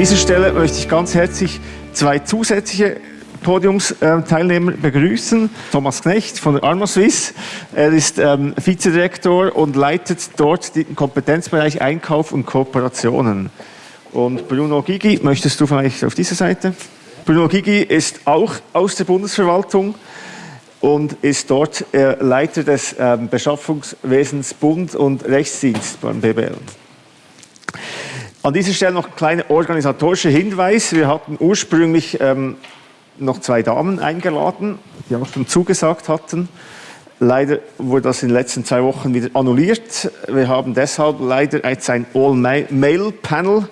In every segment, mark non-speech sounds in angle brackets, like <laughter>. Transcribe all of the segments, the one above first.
dieser Stelle möchte ich ganz herzlich zwei zusätzliche Podiumsteilnehmer begrüßen. Thomas Knecht von der Arma Swiss. Er ist ähm, Vizedirektor und leitet dort den Kompetenzbereich Einkauf und Kooperationen. Und Bruno Gigi, möchtest du vielleicht auf diese Seite? Bruno Gigi ist auch aus der Bundesverwaltung und ist dort äh, Leiter des äh, Beschaffungswesens Bund und Rechtsdienst beim BBL. An dieser Stelle noch ein kleiner organisatorischer Hinweis. Wir hatten ursprünglich ähm, noch zwei Damen eingeladen, die auch schon zugesagt hatten. Leider wurde das in den letzten zwei Wochen wieder annulliert. Wir haben deshalb leider jetzt ein All-Male-Panel,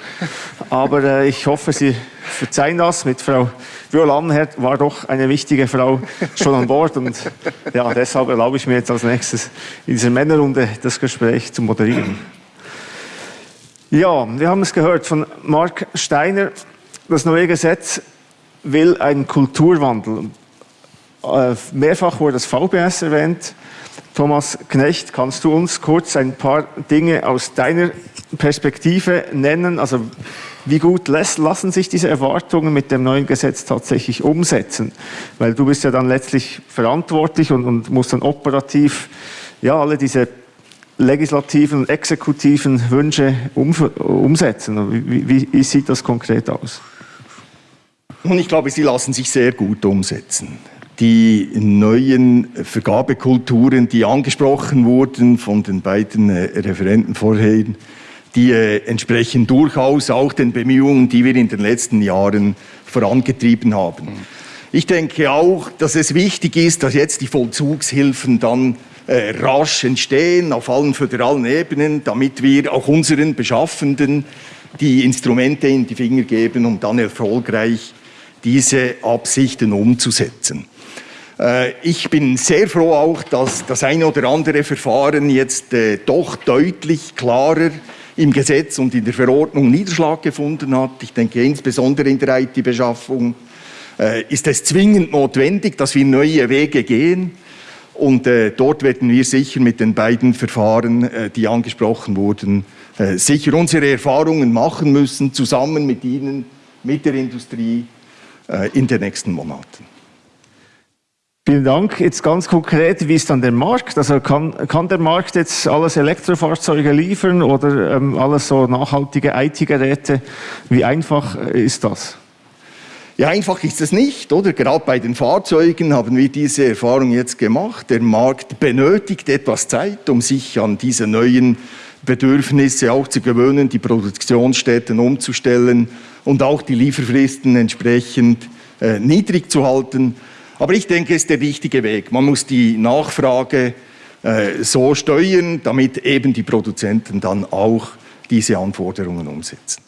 aber äh, ich hoffe, Sie verzeihen das. Mit Frau Viola Anherd war doch eine wichtige Frau schon an Bord und ja, deshalb erlaube ich mir jetzt als nächstes in dieser Männerrunde das Gespräch zu moderieren. Ja, wir haben es gehört von Mark Steiner. Das neue Gesetz will einen Kulturwandel. Äh, mehrfach wurde das VBS erwähnt. Thomas Knecht, kannst du uns kurz ein paar Dinge aus deiner Perspektive nennen? Also wie gut lassen sich diese Erwartungen mit dem neuen Gesetz tatsächlich umsetzen? Weil du bist ja dann letztlich verantwortlich und, und musst dann operativ ja, alle diese legislativen und exekutiven Wünsche um, umsetzen. Wie, wie, wie sieht das konkret aus? Und ich glaube, sie lassen sich sehr gut umsetzen. Die neuen Vergabekulturen, die angesprochen wurden von den beiden äh, Referenten vorhin, die äh, entsprechen durchaus auch den Bemühungen, die wir in den letzten Jahren vorangetrieben haben. Ich denke auch, dass es wichtig ist, dass jetzt die Vollzugshilfen dann äh, rasch entstehen auf allen föderalen Ebenen, damit wir auch unseren Beschaffenden die Instrumente in die Finger geben, um dann erfolgreich diese Absichten umzusetzen. Äh, ich bin sehr froh auch, dass das eine oder andere Verfahren jetzt äh, doch deutlich klarer im Gesetz und in der Verordnung Niederschlag gefunden hat. Ich denke insbesondere in der IT-Beschaffung äh, ist es zwingend notwendig, dass wir neue Wege gehen. Und dort werden wir sicher mit den beiden Verfahren, die angesprochen wurden, sicher unsere Erfahrungen machen müssen, zusammen mit Ihnen, mit der Industrie, äh, in den nächsten Monaten. Vielen Dank. Jetzt ganz konkret, wie ist dann der Markt? Also kann, kann der Markt jetzt alles Elektrofahrzeuge liefern oder ähm, alles so nachhaltige IT-Geräte? Wie einfach ist das? Ja, einfach ist es nicht, oder? Gerade bei den Fahrzeugen haben wir diese Erfahrung jetzt gemacht. Der Markt benötigt etwas Zeit, um sich an diese neuen Bedürfnisse auch zu gewöhnen, die Produktionsstätten umzustellen und auch die Lieferfristen entsprechend äh, niedrig zu halten. Aber ich denke, es ist der richtige Weg. Man muss die Nachfrage äh, so steuern, damit eben die Produzenten dann auch diese Anforderungen umsetzen.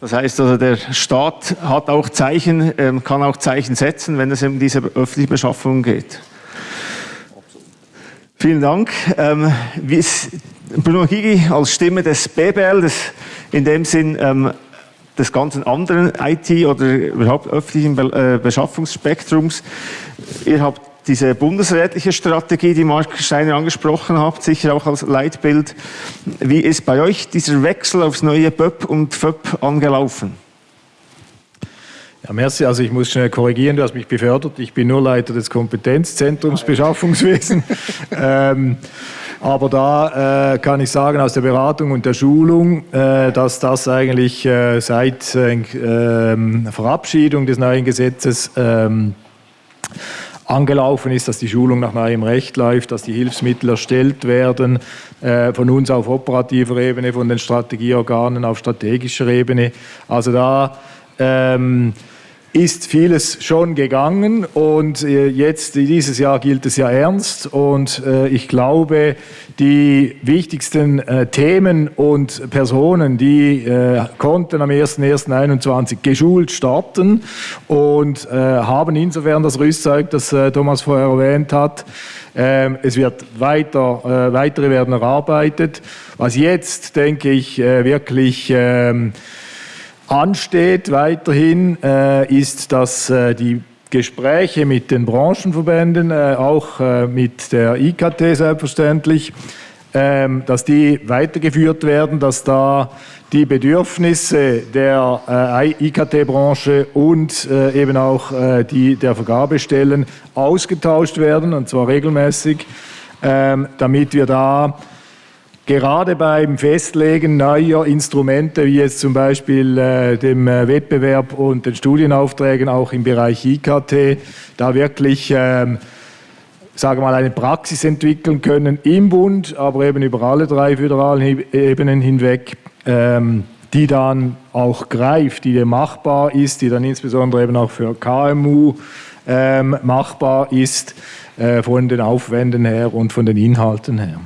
Das heißt also, der Staat hat auch Zeichen, ähm, kann auch Zeichen setzen, wenn es um diese öffentliche Beschaffung geht. Vielen Dank. Ähm, Bruno Gigi als Stimme des BBL, des, in dem Sinn ähm, des ganzen anderen IT- oder überhaupt öffentlichen äh, Beschaffungsspektrums. Ihr habt diese bundesrätliche Strategie, die Mark Steiner angesprochen hat, sicher auch als Leitbild. Wie ist bei euch dieser Wechsel aufs neue BÖP und FÖP angelaufen? Ja, merci. Also ich muss schnell korrigieren, du hast mich befördert. Ich bin nur Leiter des Kompetenzzentrums Beschaffungswesen. <laughs> ähm, aber da äh, kann ich sagen, aus der Beratung und der Schulung, äh, dass das eigentlich äh, seit äh, ähm, Verabschiedung des neuen Gesetzes ähm, angelaufen ist, dass die Schulung nach neuem Recht läuft, dass die Hilfsmittel erstellt werden, äh, von uns auf operativer Ebene, von den Strategieorganen auf strategischer Ebene. Also da ähm, ist vieles schon gegangen und äh, jetzt dieses Jahr gilt es ja ernst und äh, ich glaube, die wichtigsten äh, Themen und Personen, die konnten am 1.1.21 geschult starten und haben insofern das Rüstzeug, das Thomas vorher erwähnt hat. Ähm, es wird weiter, weitere werden erarbeitet. Was jetzt, denke ich, wirklich ähm, ansteht weiterhin, äh, ist, dass äh, die Gespräche mit den Branchenverbänden, äh, auch äh, mit der IKT selbstverständlich, ähm, dass die weitergeführt werden, dass da die Bedürfnisse der äh, IKT-Branche und äh, eben auch die der Vergabestellen ausgetauscht werden, und zwar regelmäßig, ähm, damit wir da gerade beim Festlegen neuer Instrumente, wie jetzt zum Beispiel äh, dem äh, Wettbewerb und den Studienaufträgen auch im Bereich IKT, da wirklich ähm, sage mal, eine Praxis entwickeln können im Bund, aber eben über alle drei föderalen Ebenen hinweg, ähm, die dann auch greift, die machbar ist, die dann insbesondere eben auch für KMU ähm, machbar ist, äh, von den Aufwänden her und von den Inhalten her.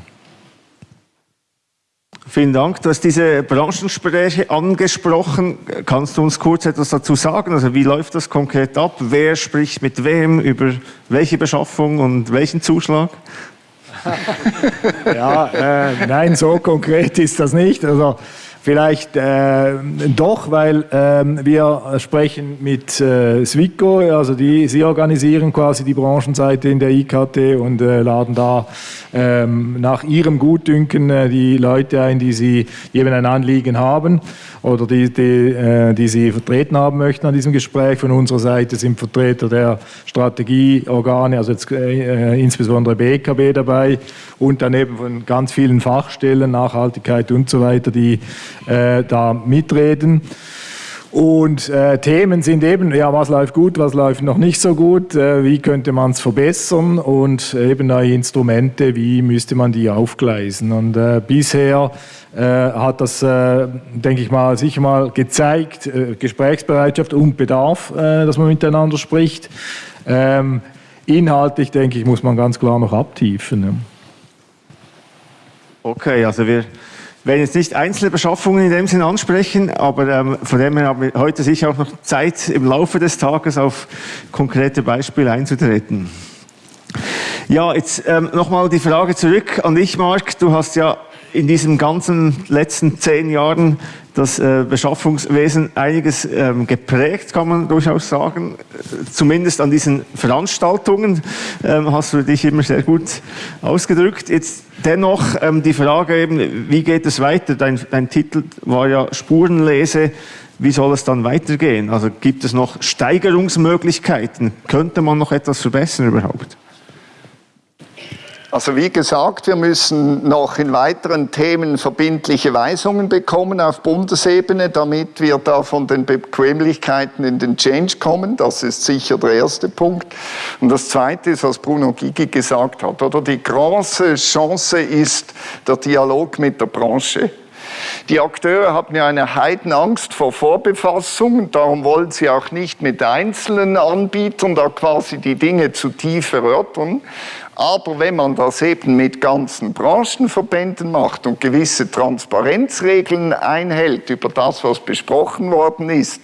Vielen Dank. Du hast diese Branchengespräche angesprochen. Kannst du uns kurz etwas dazu sagen? Also wie läuft das konkret ab? Wer spricht mit wem über welche Beschaffung und welchen Zuschlag? <laughs> ja, äh, nein, so konkret ist das nicht. Also Vielleicht äh, doch, weil äh, wir sprechen mit äh, Swico, also die, sie organisieren quasi die Branchenseite in der IKT und äh, laden da ähm, nach ihrem Gutdünken äh, die Leute ein, die sie eben ein Anliegen haben oder die, die, äh, die sie vertreten haben möchten an diesem Gespräch. Von unserer Seite sind Vertreter der Strategieorgane, also jetzt äh, insbesondere BKB dabei und daneben von ganz vielen Fachstellen, Nachhaltigkeit und so weiter, die äh, da mitreden. Und äh, Themen sind eben, ja, was läuft gut, was läuft noch nicht so gut, äh, wie könnte man es verbessern und eben neue Instrumente, wie müsste man die aufgleisen. Und äh, bisher äh, hat das, äh, denke ich mal, sicher mal gezeigt, Gesprächsbereitschaft und Bedarf, dass man miteinander spricht. Ähm, inhaltlich, denke ich, muss man ganz klar noch abtiefen. Ja. Okay, also wir werden jetzt nicht einzelne Beschaffungen in dem Sinn ansprechen, aber ähm, von dem her haben wir heute sicher auch noch Zeit, im Laufe des Tages auf konkrete Beispiele einzutreten. Ja, jetzt ähm, nochmal die Frage zurück an dich, Marc. Du hast ja in diesen ganzen letzten zehn Jahren das äh, Beschaffungswesen einiges ähm, geprägt, kann man durchaus sagen. Zumindest an diesen Veranstaltungen ähm, hast du dich immer sehr gut ausgedrückt. Jetzt dennoch ähm, die Frage eben, wie geht es weiter? Dein, dein Titel war ja Spurenlese. Wie soll es dann weitergehen? Also gibt es noch Steigerungsmöglichkeiten? Könnte man noch etwas verbessern überhaupt? Also wie gesagt, wir müssen noch in weiteren Themen verbindliche Weisungen bekommen auf Bundesebene, damit wir da von den Bequemlichkeiten in den Change kommen. Das ist sicher der erste Punkt. Und das zweite ist, was Bruno Gigi gesagt hat, oder die große Chance ist der Dialog mit der Branche. Die Akteure haben ja eine Heidenangst vor Vorbefassung darum wollen sie auch nicht mit einzelnen Anbietern da quasi die Dinge zu tief erörtern. Aber wenn man das eben mit ganzen Branchenverbänden macht und gewisse Transparenzregeln einhält über das, was besprochen worden ist,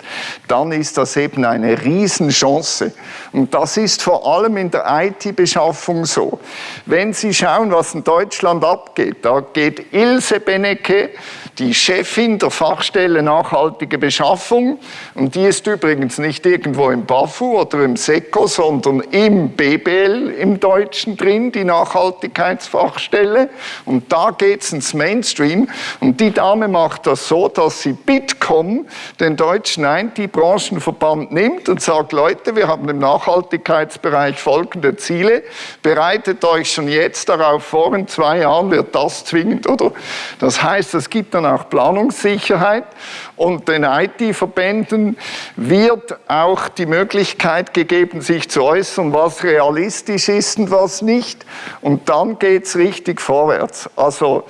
dann ist das eben eine Riesenchance. Und das ist vor allem in der IT-Beschaffung so. Wenn Sie schauen, was in Deutschland abgeht, da geht Ilse Benecke, die Chefin der Fachstelle Nachhaltige Beschaffung, und die ist übrigens nicht irgendwo im BAFU oder im SECO, sondern im BBL im Deutschen drin, die Nachhaltigkeitsfachstelle. Und da geht es ins Mainstream. Und die Dame macht das so, dass sie Bitkom, den deutschen IT-Branchenverband, nimmt und sagt, Leute, wir haben im Nachhaltigkeitsbereich folgende Ziele. Bereitet euch schon jetzt darauf vor, in zwei Jahren wird das zwingend, oder? Das heißt, es gibt dann auch Planungssicherheit und den IT-Verbänden wird auch die Möglichkeit gegeben, sich zu äußern, was realistisch ist und was nicht. Und dann geht es richtig vorwärts. Also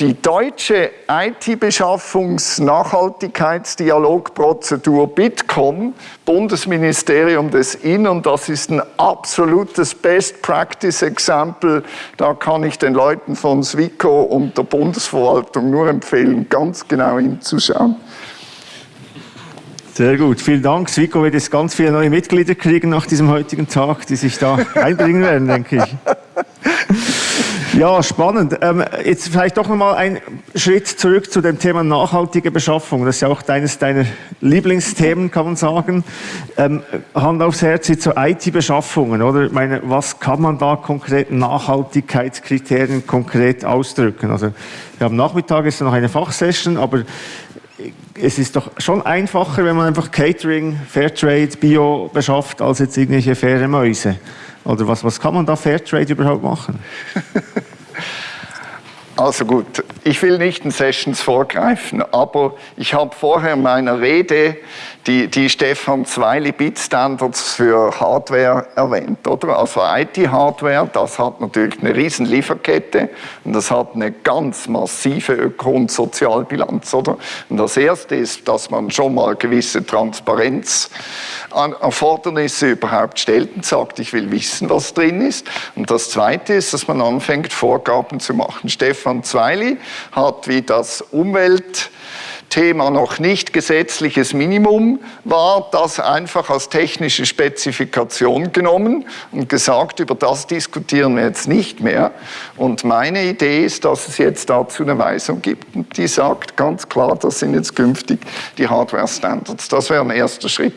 die deutsche IT-Beschaffungs-Nachhaltigkeitsdialogprozedur Bitkom, Bundesministerium des Innern, das ist ein absolutes Best-Practice-Exempel. Da kann ich den Leuten von SWICO und der Bundesverwaltung nur empfehlen, ganz genau hinzuschauen. Sehr gut, vielen Dank. SWICO wird jetzt ganz viele neue Mitglieder kriegen nach diesem heutigen Tag, die sich da <laughs> einbringen werden, denke ich. Ja, spannend. Ähm, jetzt vielleicht doch nochmal ein Schritt zurück zu dem Thema nachhaltige Beschaffung. Das ist ja auch deines deiner Lieblingsthemen, kann man sagen. Ähm, Hand aufs Herz, so IT-Beschaffungen, oder? Ich meine, was kann man da konkret Nachhaltigkeitskriterien konkret ausdrücken? Also, wir haben Nachmittag ist noch eine Fachsession, aber es ist doch schon einfacher, wenn man einfach Catering, Fairtrade, Bio beschafft, als jetzt irgendwelche faire Mäuse. Oder was, was kann man da Fairtrade überhaupt machen? <laughs> Also gut, ich will nicht in Sessions vorgreifen, aber ich habe vorher in meiner Rede die, die Stefan Zweili Bitstandards für Hardware erwähnt, oder? Also IT-Hardware, das hat natürlich eine riesen Lieferkette und das hat eine ganz massive Öko- und Sozialbilanz, oder? Und das erste ist, dass man schon mal gewisse Transparenz an Erfordernisse überhaupt stellt und sagt, ich will wissen, was drin ist. Und das zweite ist, dass man anfängt, Vorgaben zu machen. Stefan Zweili hat wie das Umwelt Thema noch nicht gesetzliches Minimum war, das einfach als technische Spezifikation genommen und gesagt, über das diskutieren wir jetzt nicht mehr. Und meine Idee ist, dass es jetzt dazu eine Weisung gibt, die sagt ganz klar, das sind jetzt künftig die Hardware-Standards. Das wäre ein erster Schritt.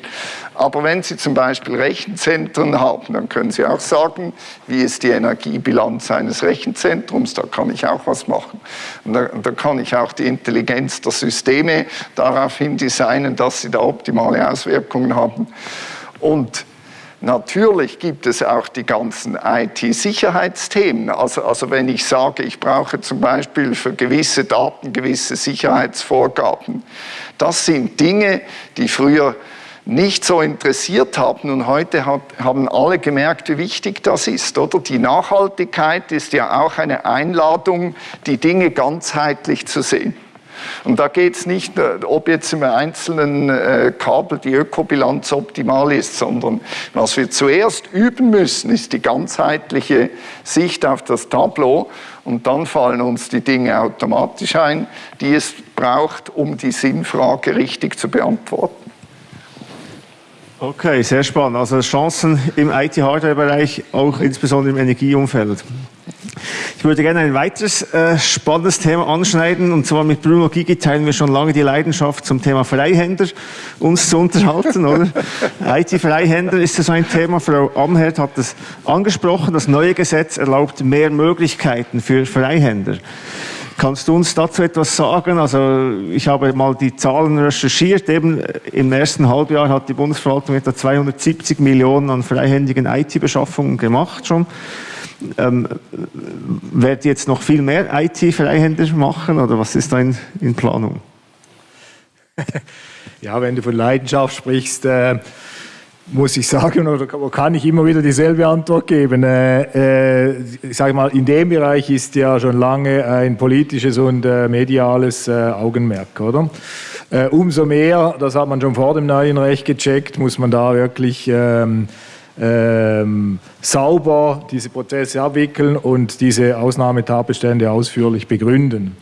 Aber wenn Sie zum Beispiel Rechenzentren haben, dann können Sie auch sagen, wie ist die Energiebilanz eines Rechenzentrums, da kann ich auch was machen. Und da, da kann ich auch die Intelligenz der Systeme daraufhin designen, dass sie da optimale Auswirkungen haben. Und Natürlich gibt es auch die ganzen IT-Sicherheitsthemen. Also, also wenn ich sage, ich brauche zum Beispiel für gewisse Daten gewisse Sicherheitsvorgaben, das sind Dinge, die früher nicht so interessiert haben. Und heute hat, haben alle gemerkt, wie wichtig das ist. Oder die Nachhaltigkeit ist ja auch eine Einladung, die Dinge ganzheitlich zu sehen. Und da geht es nicht, ob jetzt im einzelnen äh, Kabel die Ökobilanz optimal ist, sondern was wir zuerst üben müssen, ist die ganzheitliche Sicht auf das Tableau. Und dann fallen uns die Dinge automatisch ein, die es braucht, um die Sinnfrage richtig zu beantworten. Okay, sehr spannend. Also Chancen im IT-Hardware-Bereich, auch insbesondere im Energieumfeld. Ich würde gerne ein weiteres äh, spannendes Thema anschneiden und zwar mit Bruno Gigi teilen wir schon lange die Leidenschaft zum Thema Freihänder uns zu unterhalten, oder? <laughs> IT-Freihänder ist so ein Thema. Frau Amherd hat es angesprochen. Das neue Gesetz erlaubt mehr Möglichkeiten für Freihänder. Kannst du uns dazu etwas sagen? Also ich habe mal die Zahlen recherchiert. Eben im ersten Halbjahr hat die Bundesverwaltung etwa 270 Millionen an freihändigen IT-Beschaffungen gemacht schon. Ähm, werdet jetzt noch viel mehr IT-Freihänder machen oder was ist da in, in Planung? <laughs> Ja, wenn du von Leidenschaft sprichst, äh, muss ich sagen, oder kann ich immer wieder dieselbe Antwort geben. Äh, äh, ich sage mal, in dem Bereich ist ja schon lange ein politisches und äh, mediales äh, Augenmerk, oder? Äh, umso mehr, das hat man schon vor dem neuen Recht gecheckt, muss man da wirklich ähm, ähm, sauber diese Prozesse abwickeln und diese Ausnahmetatbestände ausführlich begründen.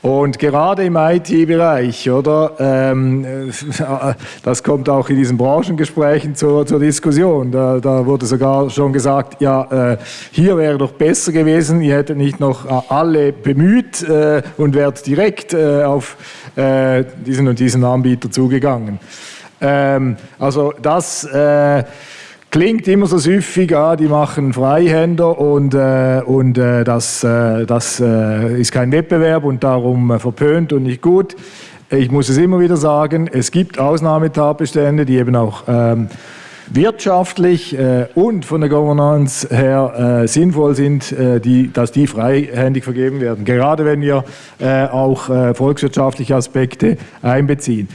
Und gerade im IT-Bereich, oder, ähm, <laughs> das kommt auch in diesen Branchengesprächen zur, zur Diskussion. Da, da, wurde sogar schon gesagt, ja, äh, hier wäre doch besser gewesen, ihr hättet nicht noch äh, alle bemüht äh, und wärt direkt äh, auf äh, diesen und diesen Anbieter zugegangen. Ähm, also das äh, Klingt immer so süffig, ah, die machen Freihänder und, äh, und äh, das, äh, das äh, ist kein Wettbewerb und darum äh, verpönt und nicht gut. Ich muss es immer wieder sagen, es gibt Ausnahmetatbestände, die eben auch ähm, wirtschaftlich äh, und von der Governance her sinnvoll sind, die, dass die freihändig vergeben werden. Gerade wenn wir auch volkswirtschaftliche Aspekte einbeziehen.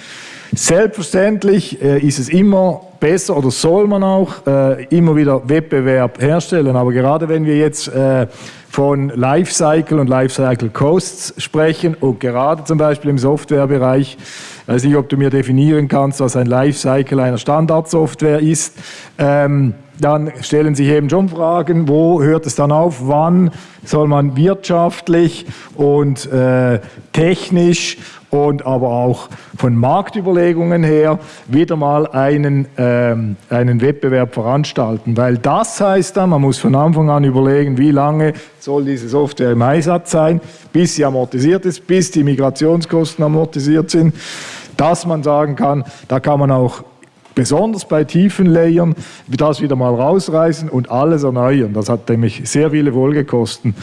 Selbstverständlich ist es immer besser oder soll man auch äh, immer wieder Wettbewerb herstellen. Aber gerade wenn wir jetzt äh, von Lifecycle und Lifecycle Costs sprechen und gerade zum Beispiel im Softwarebereich, ich weiß nicht, ob du mir definieren kannst, was ein Lifecycle einer Standardsoftware ist, ähm, dann stellen sich eben schon Fragen, wo hört es dann auf, wann soll man wirtschaftlich und äh, technisch und aber auch von Marktüberlegungen her wieder mal einen, ähm, einen Wettbewerb veranstalten. Weil das heißt dann, man muss von Anfang an überlegen, wie lange soll diese Software im Einsatz sein, bis sie amortisiert ist, bis die Migrationskosten amortisiert sind, dass man sagen kann, da kann man auch besonders bei tiefen Layern, das wieder mal rausreißen und alles erneuern. Das hat nämlich sehr viele Folgekosten.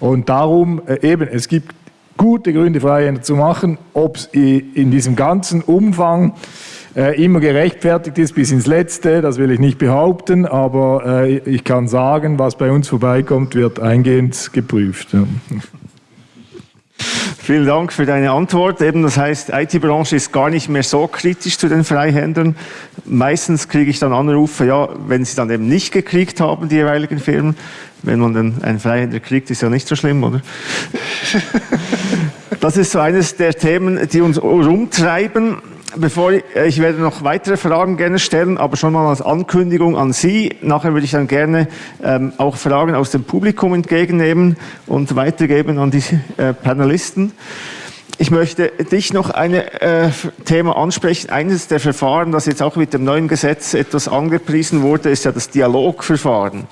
Und darum äh, eben, es gibt gute Gründe, Freihänder zu machen, ob es in diesem ganzen Umfang äh, immer gerechtfertigt ist bis ins Letzte, das will ich nicht behaupten, aber äh, ich kann sagen, was bei uns vorbeikommt, wird eingehend geprüft. Ja. Vielen Dank für deine Antwort. Eben, das heißt, IT-Branche ist gar nicht mehr so kritisch zu den Freihändlern. Meistens kriege ich dann Anrufe, ja, wenn sie dann eben nicht gekriegt haben, die jeweiligen Firmen. Wenn man dann einen Freihändler kriegt, ist ja nicht so schlimm, oder? <laughs> Das ist so eines der Themen, die uns rumtreiben bevor ich, äh, ich werde noch weitere Fragen gerne stellen, aber schon mal als Ankündigung an Sie. Nachher würde ich dann gerne ähm, auch Fragen aus dem Publikum entgegennehmen und weitergeben an die äh, Panelisten. Ich möchte dich noch ein äh, Thema ansprechen. Eines der Verfahren, das jetzt auch mit dem neuen Gesetz etwas angepriesen wurde, ist ja das Dialogverfahren.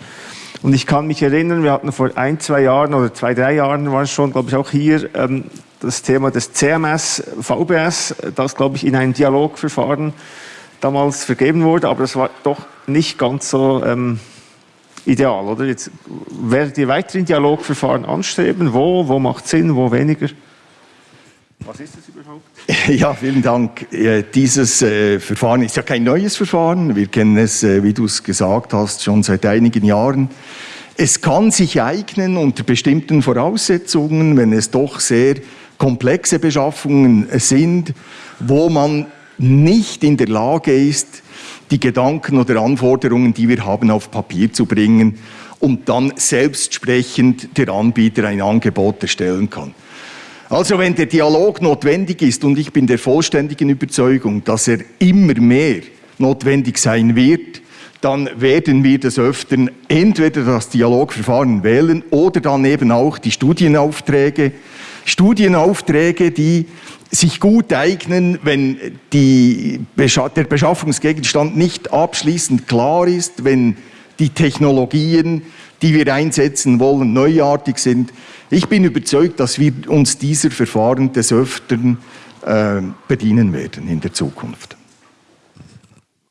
Und ich kann mich erinnern, wir hatten vor ein, zwei Jahren oder zwei, drei Jahren war es schon, glaube ich, auch hier ähm, das Thema des CMS, VBS, das, glaube ich, in ein Dialogverfahren damals vergeben wurde, aber das war doch nicht ganz so ähm, ideal, oder? Jetzt werdet ihr weiterhin Dialogverfahren anstreben? Wo? Wo macht Sinn? Wo weniger? Was ist das überhaupt? <laughs> Ja, vielen Dank. Dieses äh, Verfahren ist ja kein neues Verfahren. Wir kennen es, äh, wie du es gesagt hast, schon seit einigen Jahren. Es kann sich eignen unter bestimmten Voraussetzungen, wenn es doch sehr komplexe Beschaffungen sind, wo man nicht in der Lage ist, die Gedanken oder Anforderungen, die wir haben, auf Papier zu bringen und dann selbstsprechend der Anbieter ein Angebot erstellen kann. Also wenn der Dialog notwendig ist, und ich bin der vollständigen Überzeugung, dass er immer mehr notwendig sein wird, dann werden wir des Öfteren entweder das Dialogverfahren wählen oder dann eben auch die Studienaufträge Studienaufträge, die sich gut eignen, wenn die, der Beschaffungsgegenstand nicht abschließend klar ist, wenn die Technologien, die wir einsetzen wollen, neuartig sind. Ich bin überzeugt, dass wir uns dieser Verfahren des Öfteren äh, bedienen werden in der Zukunft.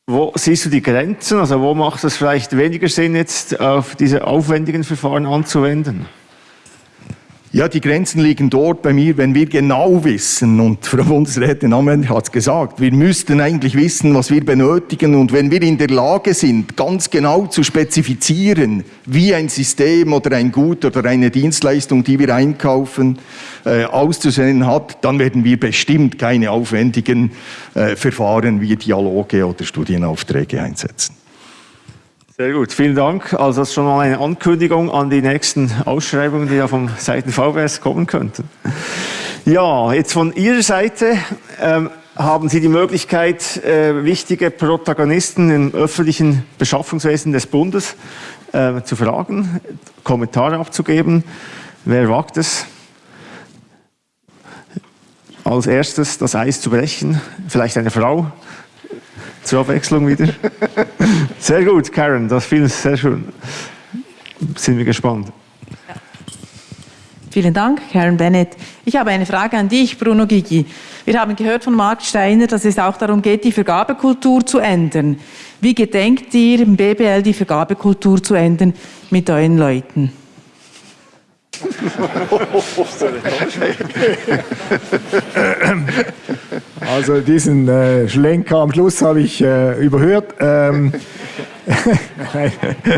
Wo siehst du die Grenzen? Also wo macht es vielleicht weniger Sinn, jetzt auf diese aufwendigen Verfahren anzuwenden? Ja, die Grenzen liegen dort bei mir, wenn wir genau wissen, und <laughs> Frau Bundesrätin Amend hat es gesagt, wir müssten eigentlich wissen, was wir benötigen und wenn wir in der Lage sind, ganz genau zu spezifizieren, wie ein System oder ein Gut oder eine Dienstleistung, die wir einkaufen, äh, auszusehen hat, dann werden wir bestimmt keine aufwendigen äh, Verfahren wie Dialoge oder Studienaufträge einsetzen. Sehr gut, vielen Dank. Also das ist schon mal eine Ankündigung an die nächsten Ausschreibungen, die ja vom Seiten VWS kommen könnten. Ja, jetzt von Ihrer Seite ähm, haben Sie die Möglichkeit, äh, wichtige Protagonisten im öffentlichen Beschaffungswesen des Bundes äh, zu fragen, Kommentare abzugeben. Wer wagt es? Als erstes das Eis zu brechen, vielleicht eine Frau zur Abwechslung wieder. <laughs> Sehr gut, Karen, das fiel sehr schön. Sind wir gespannt. Ja. Vielen Dank, Karen Bennett. Ich habe eine Frage an dich, Bruno Gigi. Wir haben gehört von Marc Steiner, dass es auch darum geht, die Vergabekultur zu ändern. Wie gedenkt ihr im BBL die Vergabekultur zu ändern mit euren Leuten? <laughs> also diesen äh, Schlenker am Schluss habe ich äh, überhört. Ähm, <laughs>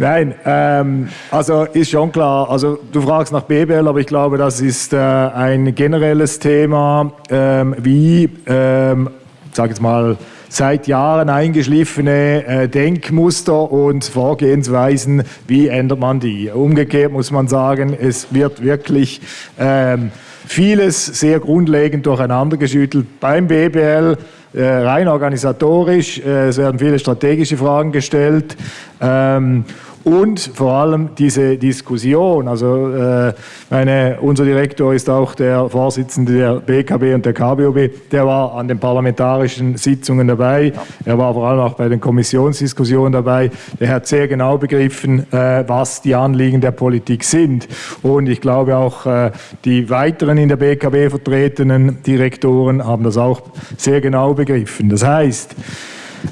Nein, ähm, also ist schon klar, also du fragst nach BBL, aber ich glaube, das ist äh, ein generelles Thema, ähm, wie, ähm, sag jetzt mal, seit Jahren eingeschliffene äh, Denkmuster und Vorgehensweisen, wie ändert man die? Umgekehrt muss man sagen, es wird wirklich ähm, vieles sehr grundlegend durcheinandergeschüttelt beim BBL, äh, rein organisatorisch, äh, es werden viele strategische Fragen gestellt ähm, und vor allem diese Diskussion. Also äh, meine, unser Direktor ist auch der Vorsitzende der BKB und der KBOB, der war an den parlamentarischen Sitzungen dabei, er war vor allem auch bei den Kommissionsdiskussionen dabei, der hat sehr genau begriffen, äh, was die Anliegen der Politik sind. Und ich glaube auch äh, die weiteren in der BKB vertretenen Direktoren haben das auch sehr genau begriffen. Das heißt,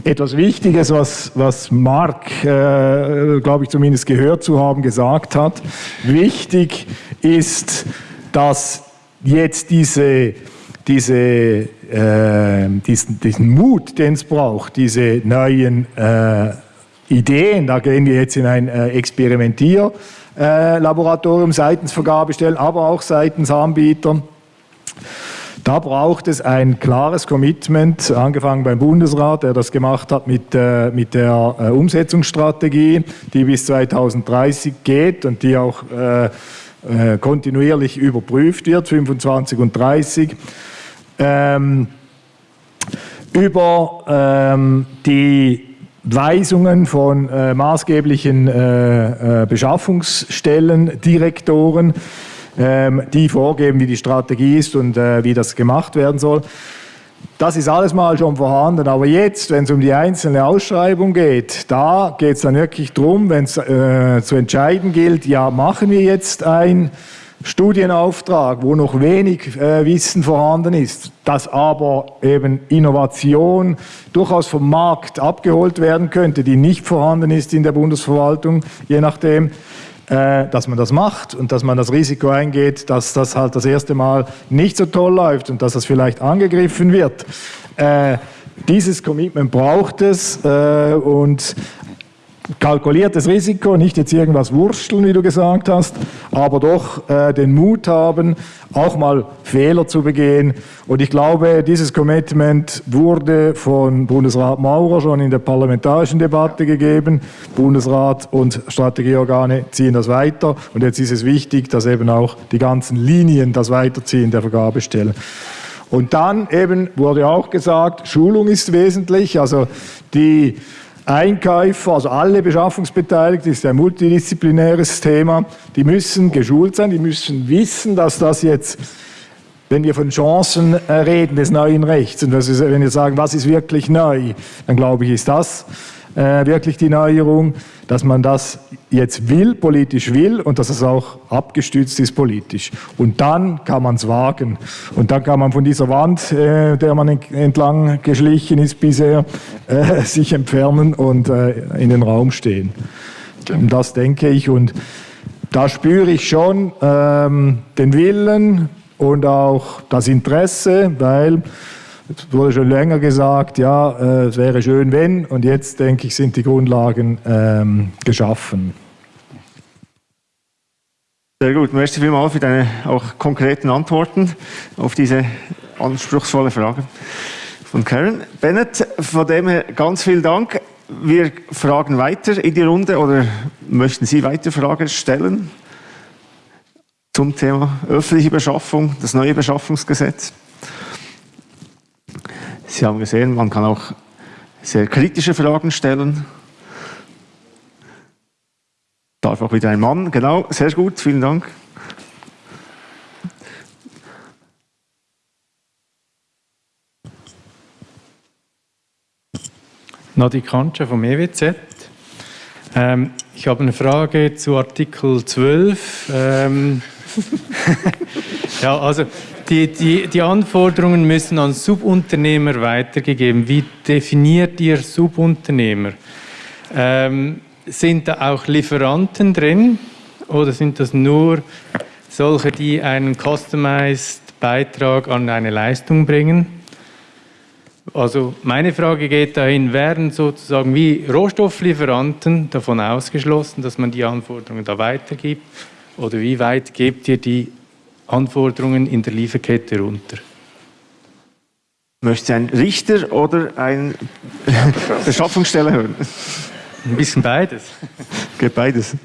etwas Wichtiges, was, was Mark, äh, glaube ich zumindest gehört zu haben, gesagt hat. Wichtig ist, dass jetzt diese, diese, äh, diesen, diesen Mut, den es braucht, diese neuen äh, Ideen, da gehen wir jetzt in ein äh, Experimentierlaboratorium seitens Vergabestellen, aber auch seitens Anbieter, da braucht es ein klares Commitment, angefangen beim Bundesrat, der das gemacht hat mit, äh, mit der äh, Umsetzungsstrategie, die bis 2030 geht und die auch äh, äh, kontinuierlich überprüft wird, 25 und 30. Ähm, über ähm, die Weisungen von äh, maßgeblichen äh, Beschaffungsstellen, Direktoren, die vorgeben, wie die Strategie ist und äh, wie das gemacht werden soll. Das ist alles mal schon vorhanden, aber jetzt, wenn es um die einzelne Ausschreibung geht, da geht es dann wirklich darum, wenn es äh, zu entscheiden gilt, ja, machen wir jetzt einen Studienauftrag, wo noch wenig äh, Wissen vorhanden ist, dass aber eben Innovation durchaus vom Markt abgeholt werden könnte, die nicht vorhanden ist in der Bundesverwaltung, je nachdem, äh, dass man das macht und dass man das Risiko eingeht, dass das halt das erste Mal nicht so toll läuft und dass das vielleicht angegriffen wird. Äh, dieses Commitment braucht es äh, und kalkuliertes Risiko, nicht jetzt irgendwas wursteln, wie du gesagt hast, aber doch äh, den Mut haben, auch mal Fehler zu begehen. Und ich glaube, dieses Commitment wurde von Bundesrat Maurer schon in der parlamentarischen Debatte gegeben. Bundesrat und Strategieorgane ziehen das weiter. Und jetzt ist es wichtig, dass eben auch die ganzen Linien das weiterziehen der Vergabestellen. Und dann eben wurde auch gesagt, Schulung ist wesentlich. Also die Einkäufer, also alle Beschaffungsbeteiligten, ist ein multidisziplinäres Thema, die müssen geschult sein, die müssen wissen, dass das jetzt, wenn wir von Chancen äh, reden des neuen Rechts und wenn wir sagen, was ist wirklich neu, dann glaube ich, ist das äh, wirklich die Neuerung, dass man das jetzt will, politisch will und dass es auch abgestützt ist politisch. Und dann kann man es wagen. Und dann kann man von dieser Wand, äh, der man entlang geschlichen ist bisher, äh, <laughs> sich entfernen und äh, in den Raum stehen. Und das denke ich. Und da spüre ich schon ähm, den Willen und auch das Interesse, weil es wurde schon länger gesagt, ja, äh, es wäre schön, wenn, und jetzt denke ich, sind die Grundlagen ähm, geschaffen. Sehr gut, merci vielmals für deine auch konkreten Antworten auf diese anspruchsvolle Frage von Karen. Bennett, von dem her ganz vielen Dank. Wir fragen weiter in die Runde oder möchten Sie weiter Fragen stellen zum Thema öffentliche Beschaffung, das neue Beschaffungsgesetz? Sie haben gesehen, man kann auch sehr kritische Fragen stellen. Darf auch wieder ein Mann, genau, sehr gut, vielen Dank. Nadi Kantscha vom EWZ. Ähm, ich habe eine Frage zu Artikel 12. Ähm, <laughs> ja, also die, die, die Anforderungen müssen an Subunternehmer weitergegeben. Wie definiert ihr Subunternehmer? Ähm, sind da auch Lieferanten drin oder sind das nur solche, die einen customized Beitrag an eine Leistung bringen? Also meine Frage geht dahin, werden sozusagen wie Rohstofflieferanten davon ausgeschlossen, dass man die Anforderungen da weitergibt? Oder wie weit gebt ihr die Anforderungen in der Lieferkette runter. Möchte ein Richter oder ein <laughs> Beschaffungsstelle hören? Ein bisschen beides. Geht beides.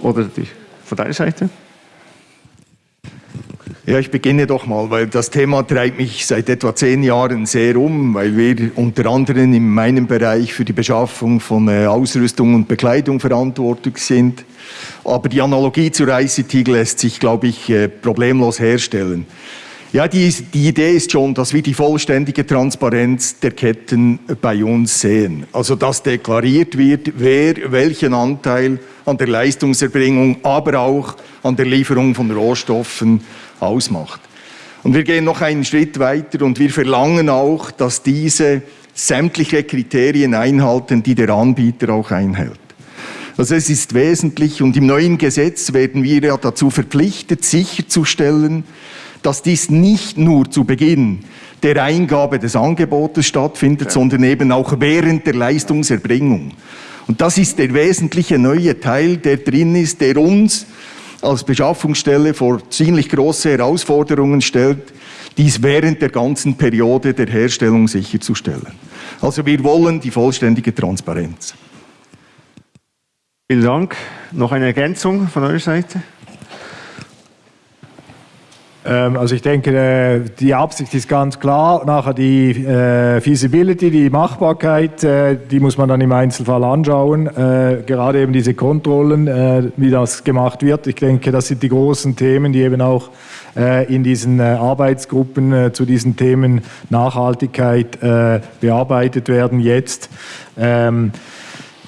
Oder die, von deiner Seite? Ja, ich beginne doch mal, weil das Thema treibt mich seit etwa zehn Jahren sehr um, weil wir unter anderem in meinem Bereich für die Beschaffung von äh, Ausrüstung und Bekleidung verantwortlich sind. Aber die Analogie zur ICT lässt sich, glaube ich, äh, problemlos herstellen. Ja, die, die Idee ist schon, dass wir die vollständige Transparenz der Ketten bei uns sehen. Also, dass deklariert wird, wer welchen Anteil an der Leistungserbringung, aber auch an der Lieferung von Rohstoffen ausmacht. Und wir gehen noch einen Schritt weiter und wir verlangen auch, dass diese sämtliche Kriterien einhalten, die der Anbieter auch einhält. Also es ist wesentlich und im neuen Gesetz werden wir ja dazu verpflichtet, sicherzustellen, dass dies nicht nur zu Beginn der Eingabe des Angebotes stattfindet, ja. sondern eben auch während der Leistungserbringung. Und das ist der wesentliche neue Teil, der drin ist, der uns als Beschaffungsstelle vor ziemlich große Herausforderungen stellt, dies während der ganzen Periode der Herstellung sicherzustellen. Also wir wollen die vollständige Transparenz. Vielen Dank. Noch eine Ergänzung von eurer Seite? Ähm, also ich denke, äh, die Absicht ist ganz klar. Nachher die äh, Feasibility, die Machbarkeit, äh, die muss man dann im Einzelfall anschauen. Gerade eben diese Kontrollen, wie das gemacht wird. Ich denke, das sind die großen Themen, die eben auch in diesen Arbeitsgruppen zu diesen Themen Nachhaltigkeit bearbeitet werden jetzt.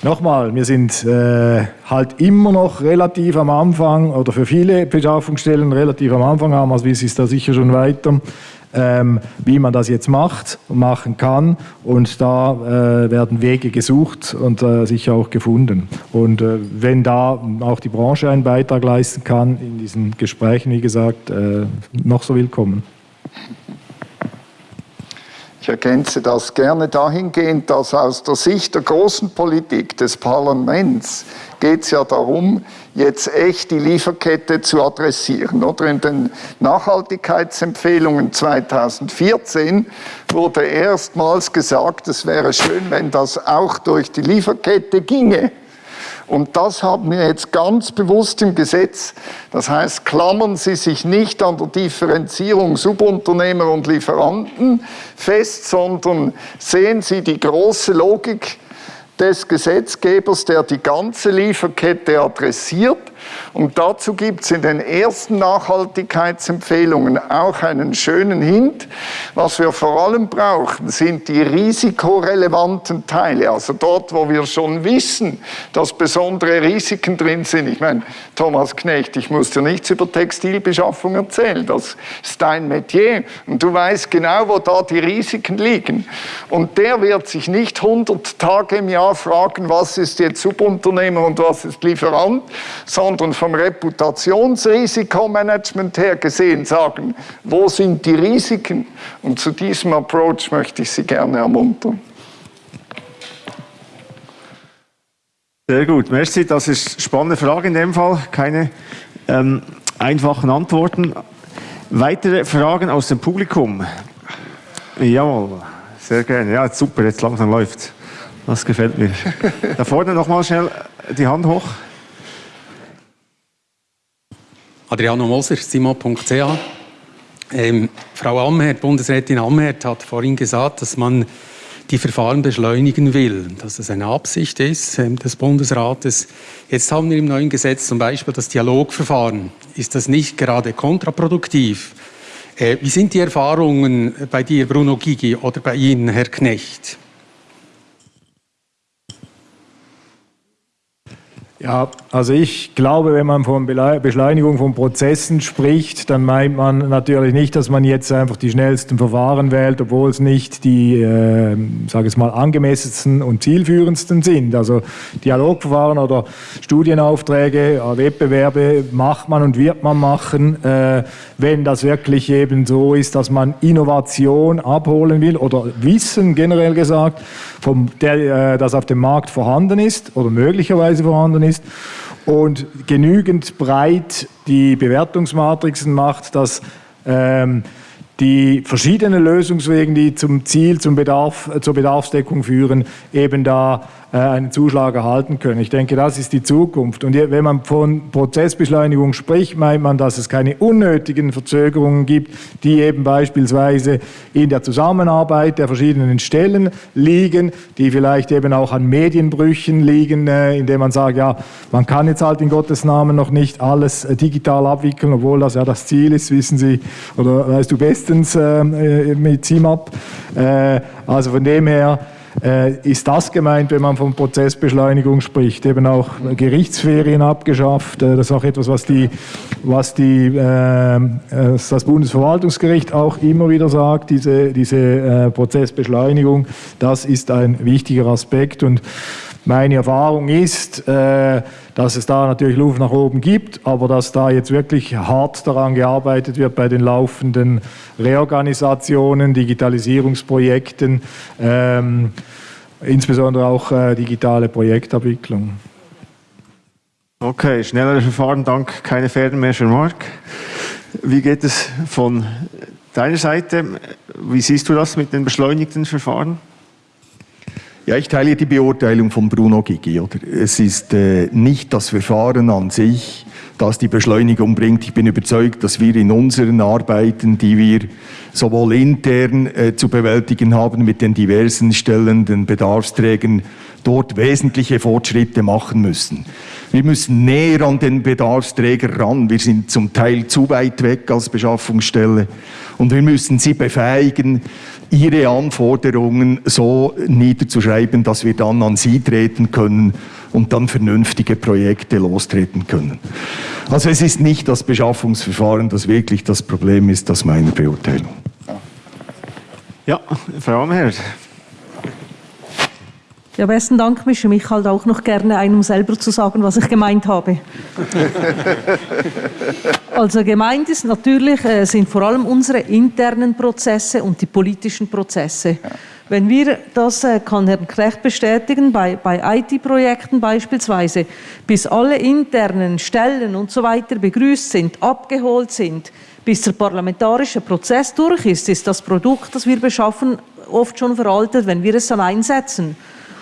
Nochmal, wir sind äh, halt immer noch relativ am Anfang oder für viele Beschaffungsstellen relativ am Anfang haben, also ist da sicher schon weiter, ähm, wie man das jetzt macht und machen kann. Und da äh, werden Wege gesucht und äh, sicher auch gefunden. Und äh, wenn da auch die Branche einen Beitrag leisten kann, in diesen Gesprächen, wie gesagt, äh, noch so willkommen. Ich ergänze das gerne dahingehend, dass aus der Sicht der großen Politik des Parlaments geht es ja darum, jetzt echt die Lieferkette zu adressieren. Oder in den Nachhaltigkeitsempfehlungen 2014 wurde erstmals gesagt, es wäre schön, wenn das auch durch die Lieferkette ginge. Und das haben wir jetzt ganz bewusst im Gesetz. Das heißt, klammern Sie sich nicht an der Differenzierung Subunternehmer und Lieferanten fest, sondern sehen Sie die große Logik des Gesetzgebers, der die ganze Lieferkette adressiert und dazu gibt es in den ersten Nachhaltigkeitsempfehlungen auch einen schönen Hint. Was wir vor allem brauchen, sind die risikorelevanten Teile. Also dort, wo wir schon wissen, dass besondere Risiken drin sind. Ich meine, Thomas Knecht, ich muss dir nichts über Textilbeschaffung erzählen. Das ist dein Metier. Und du weißt genau, wo da die Risiken liegen. Und der wird sich nicht 100 Tage im Jahr fragen, was ist jetzt Subunternehmer und was ist Lieferant, sondern sondern vom Reputationsrisikomanagement her gesehen sagen, wo sind die Risiken? Und zu diesem Approach möchte ich Sie gerne ermuntern. Sehr gut, merci. Das ist eine spannende Frage in dem Fall. Keine ähm, einfachen Antworten. Weitere Fragen aus dem Publikum? Jawohl, sehr gerne. Ja, super, jetzt langsam läuft Das gefällt mir. Da vorne nochmal schnell die Hand hoch. Adriano Moser, simo.ch. Ähm, Frau Amherd, Bundesrätin Amherd hat vorhin gesagt, dass man die Verfahren beschleunigen will, dass das eine Absicht ist ähm, des Bundesrates. Jetzt haben wir im neuen Gesetz zum Beispiel das Dialogverfahren. Ist das nicht gerade kontraproduktiv? Äh, wie sind die Erfahrungen bei dir, Bruno Gigi, oder bei Ihnen, Herr Knecht? Ja, also ich glaube, wenn man von Beschleunigung von Prozessen spricht, dann meint man natürlich nicht, dass man jetzt einfach die schnellsten Verfahren wählt, obwohl es nicht die, äh, sage ich mal, angemessensten und zielführendsten sind. Also Dialogverfahren oder Studienaufträge, äh, Wettbewerbe macht man und wird man machen, äh, wenn das wirklich eben so ist, dass man Innovation abholen will oder Wissen generell gesagt, vom, der, äh, das auf dem Markt vorhanden ist oder möglicherweise vorhanden ist und genügend breit die Bewertungsmatrixen macht, dass ähm, die verschiedenen Lösungswege, die zum Ziel, zum Bedarf, zur Bedarfsdeckung führen, eben da äh, einen Zuschlag erhalten können. Ich denke, das ist die Zukunft. Und wenn man von Prozessbeschleunigung spricht, meint man, dass es keine unnötigen Verzögerungen gibt, die eben beispielsweise in der Zusammenarbeit der verschiedenen Stellen liegen, die vielleicht eben auch an Medienbrüchen liegen, äh, indem man sagt, ja, man kann jetzt halt in Gottes Namen noch nicht alles äh, digital abwickeln, obwohl das ja das Ziel ist, wissen Sie, oder weißt du bestens mit CIMAP. Also von dem her, äh, ist das gemeint, wenn man von Prozessbeschleunigung spricht. Eben auch Gerichtsferien abgeschafft. Äh, das ist auch etwas, was, die, was die, äh, das Bundesverwaltungsgericht auch immer wieder sagt, diese, diese äh, Prozessbeschleunigung. Das ist ein wichtiger Aspekt. Und meine Erfahrung ist, äh, dass es da natürlich Luft nach oben gibt, aber dass da jetzt wirklich hart daran gearbeitet wird bei den laufenden Reorganisationen, Digitalisierungsprojekten, ähm, insbesondere auch äh, digitale Projektabwicklung. Okay, schnellere Verfahren, dank keine Pferde mehr für Mark. Wie geht es von deiner Seite? Wie siehst du das mit den beschleunigten Verfahren? Ja, ich teile die Beurteilung von Bruno Gigi. Oder? Es ist äh, nicht das Verfahren an sich, das die Beschleunigung bringt. Ich bin überzeugt, dass wir in unseren Arbeiten, die wir sowohl intern äh, zu bewältigen haben mit den diversen Stellen, den Bedarfsträgern, dort wesentliche Fortschritte machen müssen. Wir müssen näher an den Bedarfsträger ran. Wir sind zum Teil zu weit weg als Beschaffungsstelle und wir müssen sie befähigen, ihre Anforderungen so niederzuschreiben, dass wir dann an sie treten können und dann vernünftige Projekte lostreten können. Also es ist nicht das Beschaffungsverfahren, das wirklich das Problem ist, das meine Beurteilung. Ja, Frau Amherr. Ja, besten Dank. Mische mich halt auch noch gerne ein, um selber zu sagen, was ich gemeint habe. <laughs> also gemeint ist natürlich, äh, sind vor allem unsere internen Prozesse und die politischen Prozesse. Ja. Wenn wir, das äh, kann Herr Knecht bestätigen, bei, bei IT-Projekten beispielsweise, bis alle internen Stellen und so weiter begrüßt sind, abgeholt sind, bis der parlamentarische Prozess durch ist, ist das Produkt, das wir beschaffen, oft schon veraltet, wenn wir es dann einsetzen.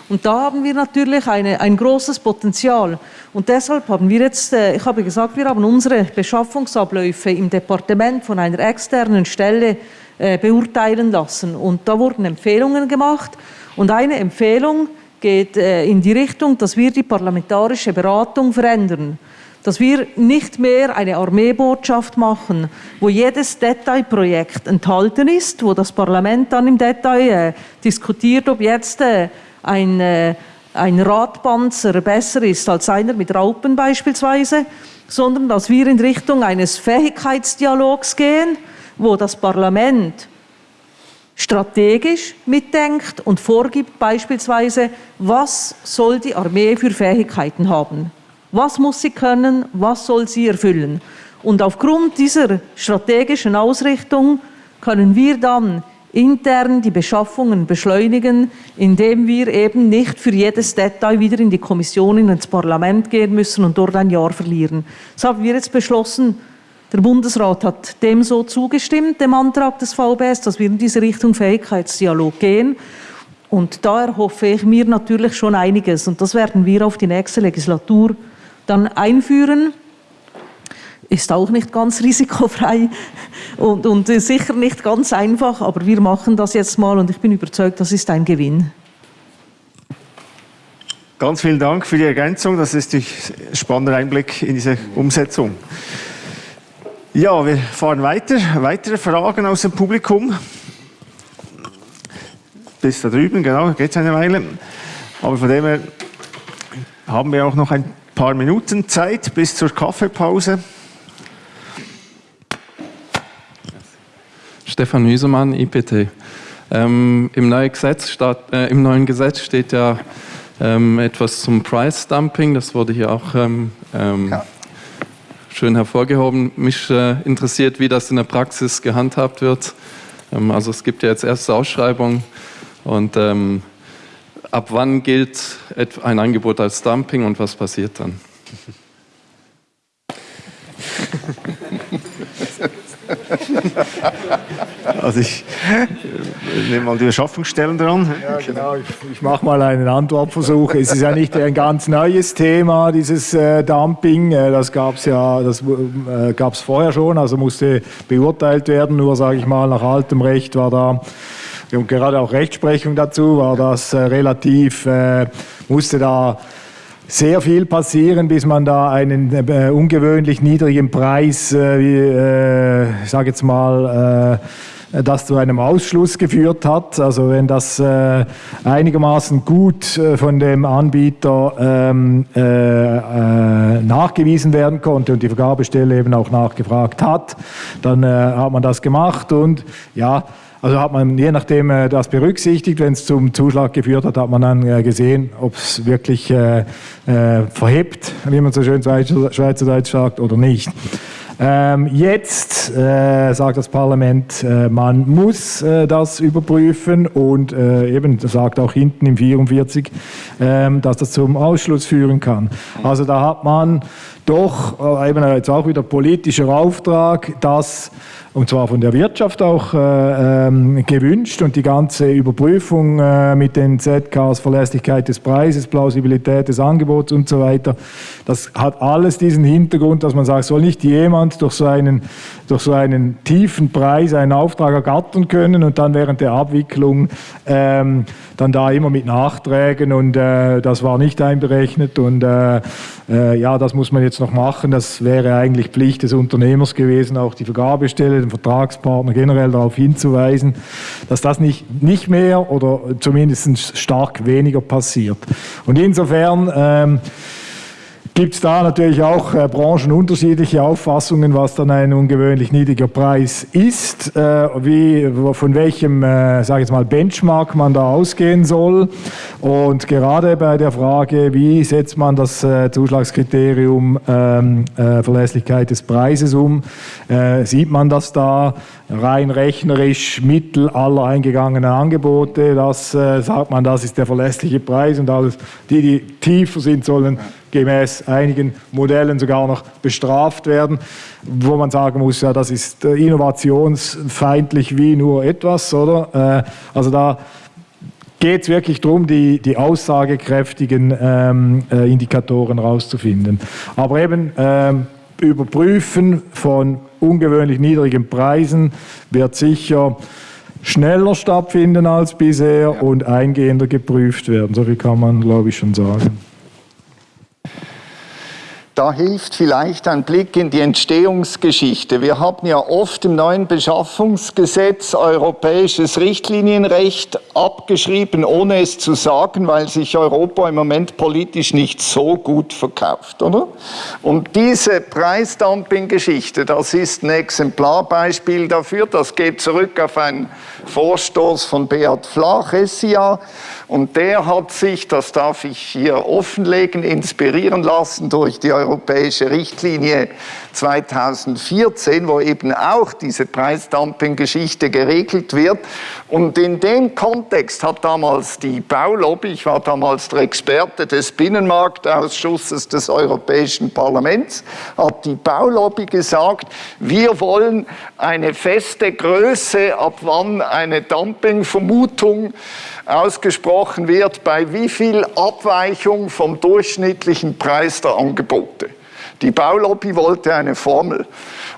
Und da haben wir natürlich eine, ein großes Potenzial. Und deshalb haben wir jetzt, äh, ich habe gesagt, wir haben unsere Beschaffungsabläufe im Departement von einer externen Stelle äh, beurteilen lassen. Und da wurden Empfehlungen gemacht. Und eine Empfehlung geht äh, in die Richtung, dass wir die parlamentarische Beratung verändern dass wir nicht mehr eine Armeebotschaft machen, wo jedes Detailprojekt enthalten ist, wo das Parlament dann im Detail äh, diskutiert, ob jetzt äh, ein, äh, ein Radpanzer besser ist als einer mit Raupen beispielsweise, sondern dass wir in Richtung eines Fähigkeitsdialogs gehen, wo das Parlament strategisch mitdenkt und vorgibt beispielsweise, was soll die Armee für Fähigkeiten haben. Was muss sie können, was soll sie erfüllen. Und aufgrund dieser strategischen Ausrichtung können wir dann intern die Beschaffungen beschleunigen, indem wir eben nicht für jedes Detail wieder in die Kommission, ins Parlament gehen müssen und dort ein Jahr verlieren. Das haben wir jetzt beschlossen. Der Bundesrat hat dem so zugestimmt, dem Antrag des VBS, dass wir in diese Richtung Fähigkeitsdialog gehen. Und da erhoffe ich mir natürlich schon einiges. Und das werden wir auf die nächste Legislatur dann einführen ist auch nicht ganz <laughs> risikofrei und, und sicher nicht ganz einfach, aber wir machen das jetzt mal und ich bin überzeugt, das ist ein Gewinn. Ganz vielen Dank für die Ergänzung. Das ist ein spannender Einblick in diese Umsetzung. Ja, wir fahren weiter. Weitere Fragen aus dem Publikum? Bis da drüben, genau, geht es eine Weile. Aber von dem her haben wir auch noch ein paar Minuten Zeit bis zur Kaffeepause. Stefan Hüsemann, IPT. Ähm, im, neuen Gesetz statt, äh, Im neuen Gesetz steht ja ähm, etwas zum Price Dumping, das wurde hier auch ähm, ähm ja. schön hervorgehoben. Mich äh, interessiert, wie das in der Praxis gehandhabt wird. Ähm, also es gibt ja jetzt erste Ausschreibungen und ähm, ab wann gilt ein Angebot als Dumping und was passiert dann? <laughs> <laughs> also ich nehme mal die Beschaffungsstellen dran. Ja, genau. Ich, ich mache mal einen Antwortversuch. Es ist ja nicht ein ganz neues Thema, dieses äh, Dumping. Äh, das gab es ja, das äh, gab es vorher schon, also musste beurteilt werden. Nur sage ich mal, nach altem Recht war da und gerade auch Rechtsprechung dazu war das äh, relativ, äh, musste da sehr viel passieren, bis man da einen äh, ungewöhnlich niedrigen Preis, äh, wie, äh, ich sage jetzt mal, äh, das zu einem Ausschluss geführt hat. Also wenn das äh, einigermaßen gut äh, von dem Anbieter ähm, nachgewiesen werden konnte und die Vergabestelle eben auch nachgefragt hat, dann hat man das gemacht und ja, also hat man je nachdem äh, das berücksichtigt. Wenn es zum Zuschlag geführt hat, hat man dann äh, gesehen, ob es wirklich äh, äh, verhebt, wie man so schön Schweizerdeutsch sagt, oder nicht. Ähm, jetzt äh, sagt das Parlament, äh, man muss äh, das überprüfen und eben sagt auch hinten im 44, ähm, dass das zum Ausschluss führen kann. Also da hat man doch äh, eben jetzt auch wieder politischer Auftrag, dass und zwar von der Wirtschaft auch äh, ähm, gewünscht und die ganze Überprüfung äh, mit den ZKs, Verlässlichkeit des Preises, Plausibilität des Angebots und so weiter, das hat alles diesen Hintergrund, dass man sagt, soll nicht jemand durch so einen, durch so einen tiefen Preis einen Auftrag ergattern können und dann während der Abwicklung ähm, dann da immer mit Nachträgen und äh, das war nicht einberechnet und äh, äh, ja, das muss man jetzt noch machen. Das wäre eigentlich Pflicht des Unternehmers gewesen, auch die Vergabestelle, den Vertragspartner generell darauf hinzuweisen, dass das nicht, nicht mehr oder zumindest stark weniger passiert. Und insofern ähm, gibt es da natürlich auch äh, branchenunterschiedliche Auffassungen, was dann ein ungewöhnlich niedriger Preis ist, äh, wie, von welchem, äh, sage ich jetzt mal, Benchmark man da ausgehen soll. Und gerade bei der Frage, wie setzt man das äh, Zuschlagskriterium ähm, äh, Verlässlichkeit des Preises um, äh, sieht man das da rein rechnerisch Mittel aller eingegangenen Angebote, das äh, sagt man, das ist der verlässliche Preis und alles, die, die tiefer sind, sollen gemäß einigen Modellen sogar noch bestraft werden, wo man sagen muss, ja, das ist äh, innovationsfeindlich wie nur etwas, oder? Äh, also da geht es wirklich darum, die, die aussagekräftigen ähm, äh, Indikatoren rauszufinden. Aber eben ähm, Überprüfen von ungewöhnlich niedrigen Preisen wird sicher schneller stattfinden als bisher ja. und eingehender geprüft werden. So viel kann man, glaube ich, schon sagen. Da hilft vielleicht ein Blick in die Entstehungsgeschichte. Wir haben ja oft im neuen Beschaffungsgesetz europäisches Richtlinienrecht abgeschrieben, ohne es zu sagen, weil sich Europa im Moment politisch nicht so gut verkauft, oder? Und diese Preisdumping-Geschichte, das ist ein Exemplarbeispiel dafür. Das geht zurück auf einen Vorstoß von Beat Flach, SIA, und der hat sich, das darf ich hier offenlegen, inspirieren lassen durch die europäische Richtlinie 2014, wo eben auch diese Preisdumping-Geschichte geregelt wird. Und in dem Kontext hat damals die Baulobby, ich war damals der Experte des Binnenmarktausschusses des Europäischen Parlaments, hat die Baulobby gesagt, wir wollen eine feste Größe, ab wann eine Dumpingvermutung ausgesprochen wird, bei wie viel Abweichung vom durchschnittlichen Preis der Angebote. Die Baulobby wollte eine Formel.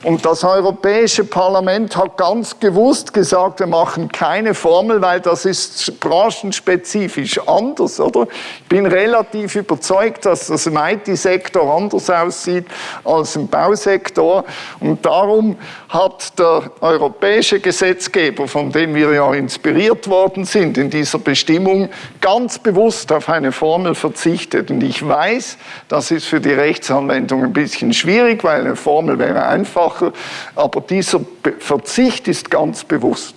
Und das Europäische Parlament hat ganz gewusst gesagt, wir machen keine Formel, weil das ist branchenspezifisch anders, oder? Bin relativ überzeugt, dass das im IT-Sektor anders aussieht als im Bausektor. Und darum hat der europäische Gesetzgeber, von dem wir ja inspiriert worden sind in dieser Bestimmung, ganz bewusst auf eine Formel verzichtet. Und ich weiß, das ist für die Rechtsanwendung ein bisschen schwierig, weil eine Formel wäre einfach einfacher, aber dieser Verzicht ist ganz bewusst.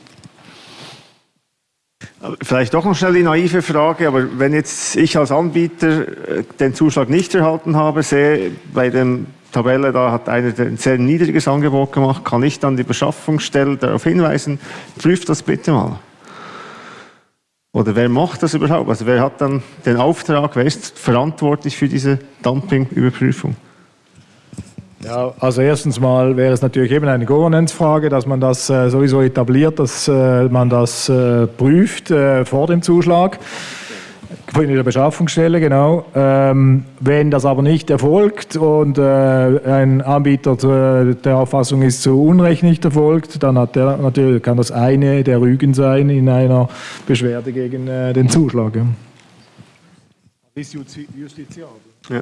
Vielleicht doch noch schnell die naive Frage, aber wenn jetzt ich als Anbieter äh, den Zuschlag nicht erhalten habe, sehe bei dem Tabelle, da hat einer ein sehr niedriges Angebot gemacht, kann ich dann die Beschaffungsstelle darauf hinweisen, prüft das bitte mal. Oder wer macht das überhaupt? Also wer hat dann den Auftrag, wer ist verantwortlich für diese Dumping-Überprüfung? Ja, also erstens mal wäre es natürlich eben eine Governance-Frage, dass man das äh, sowieso etabliert, dass äh, man das äh, prüft äh, vor dem Zuschlag. In der Beschaffungsstelle, genau. Ähm, wenn das aber nicht erfolgt und äh, ein Anbieter zu, der Auffassung ist, zu Unrecht nicht erfolgt, dann hat der, natürlich kann das eine der Rügen sein in einer Beschwerde gegen äh, den Zuschlag. Ja. Ist justiziabel. Ja.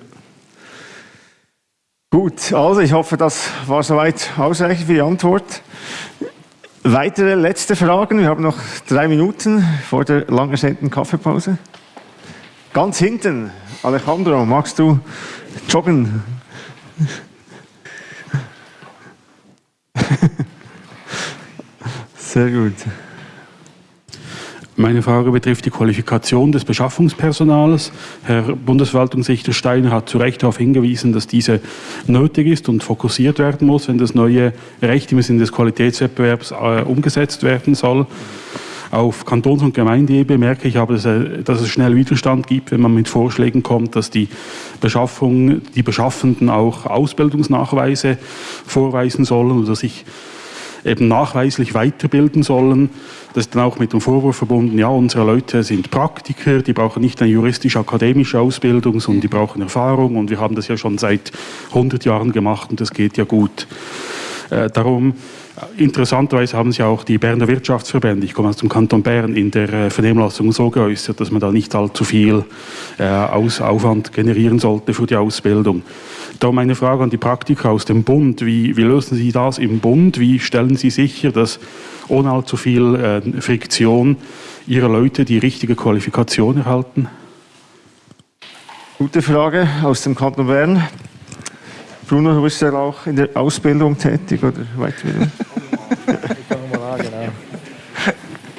Gut, also ich hoffe, das war soweit ausreichend für die Antwort. Weitere letzte Fragen. Wir haben noch drei Minuten vor der lang ersehnten Kaffeepause. Ganz hinten, Alejandro, magst du joggen? <laughs> Sehr gut. Meine Frage betrifft die Qualifikation des Beschaffungspersonals. Herr Bundesverwaltungsrichter Steiner hat zu Recht darauf hingewiesen, dass diese nötig ist und fokussiert werden muss, wenn das neue Recht im Sinne des Qualitätswettbewerbs äh, umgesetzt werden soll. Auf Kantons- und Gemeindeebene merke ich aber, dass, äh, dass, es schnell Widerstand gibt, wenn man mit Vorschlägen kommt, dass die Beschaffung, die Beschaffenden auch Ausbildungsnachweise vorweisen sollen oder sich eben nachweislich weiterbilden sollen. Das ist dann auch mit dem Vorwurf verbunden, ja, unsere Leute sind Praktiker, die brauchen nicht eine juristisch-akademische Ausbildung, sondern die brauchen Erfahrung und wir haben das ja schon seit 100 Jahren gemacht und das geht ja gut. Äh, darum Interessanterweise haben sich auch die Berner Wirtschaftsverbände, ich komme aus dem Kanton Bern, in der äh, Vernehmlassung so geäußert, dass man da nicht allzu viel äh, Aufwand generieren sollte für die Ausbildung. Da meine Frage an die Praktiker aus dem Bund. Wie, wie, lösen Sie das im Bund? Wie stellen Sie sicher, dass ohne allzu viel äh, Friktion Ihre Leute die richtige Qualifikation erhalten? Gute Frage aus dem Kanton Bern. Bruno, du bist ja auch in der Ausbildung tätig oder Weiterbildung? <laughs>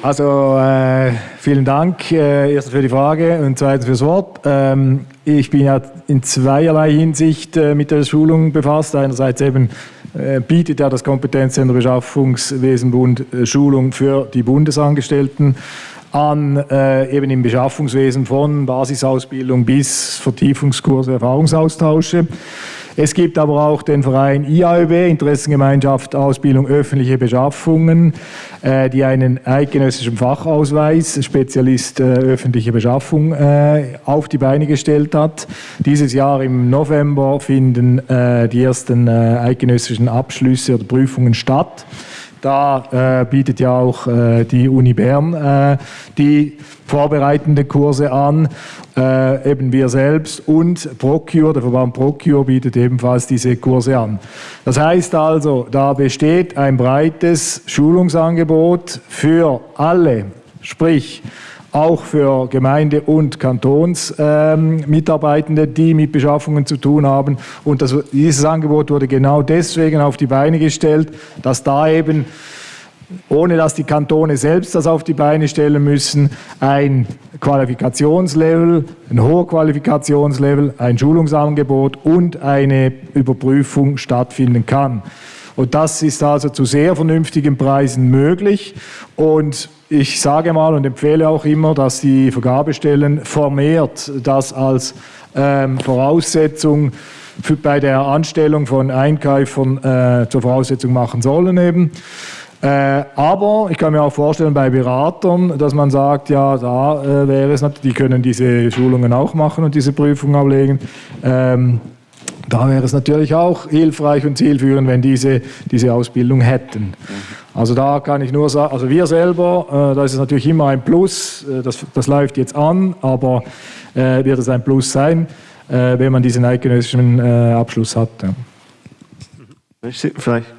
Also äh, vielen Dank äh, erstens für die Frage und zweitens fürs Wort. Ähm, ich bin ja in zweierlei Hinsicht äh, mit der Schulung befasst. Einerseits eben äh, bietet ja das Kompetenzzentrum Beschaffungswesenbund äh, Schulung für die Bundesangestellten an, äh, eben im Beschaffungswesen von Basisausbildung bis Vertiefungskurse, Erfahrungsaustausche. Es gibt aber auch den Verein IAÖB, Interessengemeinschaft Ausbildung öffentliche Beschaffungen, äh, die einen eidgenössischen Fachausweis, Spezialist äh, öffentliche Beschaffung, äh, auf die Beine gestellt hat. Dieses Jahr im November finden die ersten eidgenössischen Abschlüsse oder Prüfungen statt. Da äh, bietet ja auch äh, die Uni Bern äh, die vorbereitende Kurse an, äh, eben wir selbst und Procure, der Verband Procure bietet ebenfalls diese Kurse an. Das heißt also, da besteht ein breites Schulungsangebot für alle, sprich auch für Gemeinde- und Kantonsmitarbeitende, ähm, die mit Beschaffungen zu tun haben. Und das, dieses Angebot wurde genau deswegen auf die Beine gestellt, dass da eben ohne dass die Kantone selbst das auf die Beine stellen müssen, ein Qualifikationslevel, ein hoher Qualifikationslevel, ein Schulungsangebot und eine Überprüfung stattfinden kann. Und das ist also zu sehr vernünftigen Preisen möglich. Und ich sage mal und empfehle auch immer, dass die Vergabestellen vermehrt das als ähm, Voraussetzung für, bei der Anstellung von Einkäufern äh, zur Voraussetzung machen sollen eben. Äh, aber ich kann mir auch vorstellen bei Beratern, dass man sagt, ja, da äh, wäre es natürlich, die können diese Schulungen auch machen und diese Prüfungen ablegen. Ähm, da wäre es natürlich auch hilfreich und zielführend, wenn diese diese Ausbildung hätten. Also da kann ich nur sagen, also wir selber, äh, da ist es natürlich immer ein Plus, äh, das, das läuft jetzt an, aber äh, wird es ein Plus sein, äh, wenn man diesen eidgenössischen äh, Abschluss hat. Ja. Vielleicht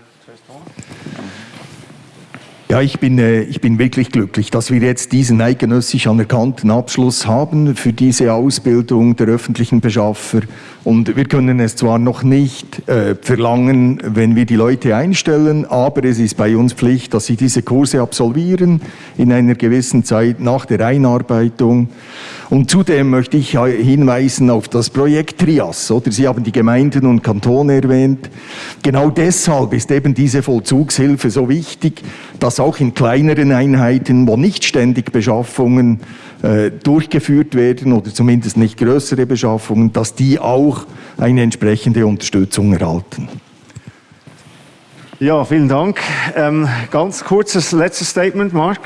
ja, ich bin, äh, ich bin wirklich glücklich, dass wir jetzt diesen eidgenössisch anerkannten Abschluss haben für diese Ausbildung der öffentlichen Beschaffer. Und wir können es zwar noch nicht äh, verlangen, wenn wir die Leute einstellen, aber es ist bei uns Pflicht, dass sie diese Kurse absolvieren in einer gewissen Zeit nach der Einarbeitung. Und zudem möchte ich hinweisen auf das Projekt Trias. Oder Sie haben die Gemeinden und Kantone erwähnt. Genau deshalb ist eben diese Vollzugshilfe so wichtig, dass auch in kleineren Einheiten, wo nicht ständig Beschaffungen äh, durchgeführt werden oder zumindest nicht größere Beschaffungen, dass die auch eine entsprechende Unterstützung erhalten. Ja, vielen Dank. Ähm, ganz kurzes letztes Statement, Marc.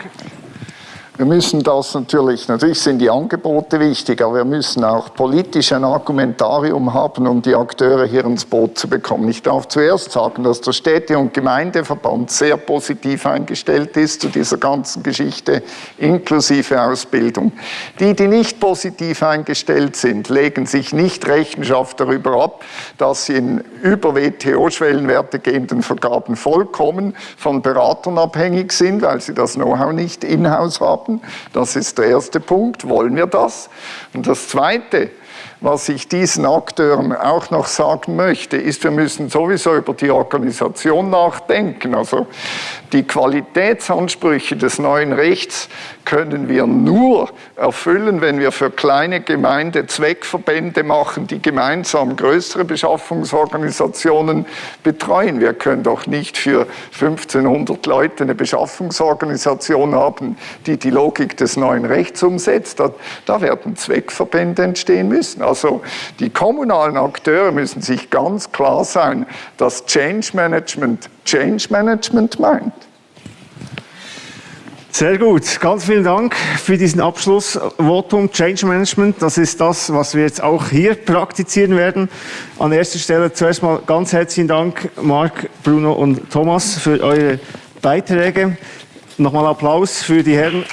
Wir müssen das natürlich, natürlich sind die Angebote wichtig, aber wir müssen auch politisch ein Argumentarium haben, um die Akteure hier ins Boot zu bekommen. Ich darf zuerst sagen, dass der Städte- und Gemeindeverband sehr positiv eingestellt ist zu dieser ganzen Geschichte, inklusive Ausbildung. Die, die nicht positiv eingestellt sind, legen sich nicht Rechenschaft darüber ab, dass sie in über WTO-Schwellenwerte gehenden Vergaben vollkommen von Beratern abhängig sind, weil sie das Know-how nicht in-house haben haben. Das ist der erste Punkt. Wollen wir das? Und das Zweite, was ich diesen Akteuren auch noch sagen möchte, ist, wir müssen sowieso über die Organisation nachdenken. Also die Qualitätsansprüche des neuen Rechts können wir nur erfüllen, wenn wir für kleine Gemeinde Zweckverbände machen, die gemeinsam größere Beschaffungsorganisationen betreuen. Wir können doch nicht für 1500 Leute eine Beschaffungsorganisation haben, die die Logik des neuen Rechts umsetzt. Da, da werden Zweckverbände entstehen müssen. Also die kommunalen Akteure müssen sich ganz klar sein, dass Change Management Change Management meint. Sehr gut, ganz vielen Dank für diesen Abschlussvotum Change Management. Das ist das, was wir jetzt auch hier praktizieren werden. An erster Stelle zuerst mal ganz herzlichen Dank, Marc, Bruno und Thomas, für eure Beiträge. Nochmal Applaus für die Herren.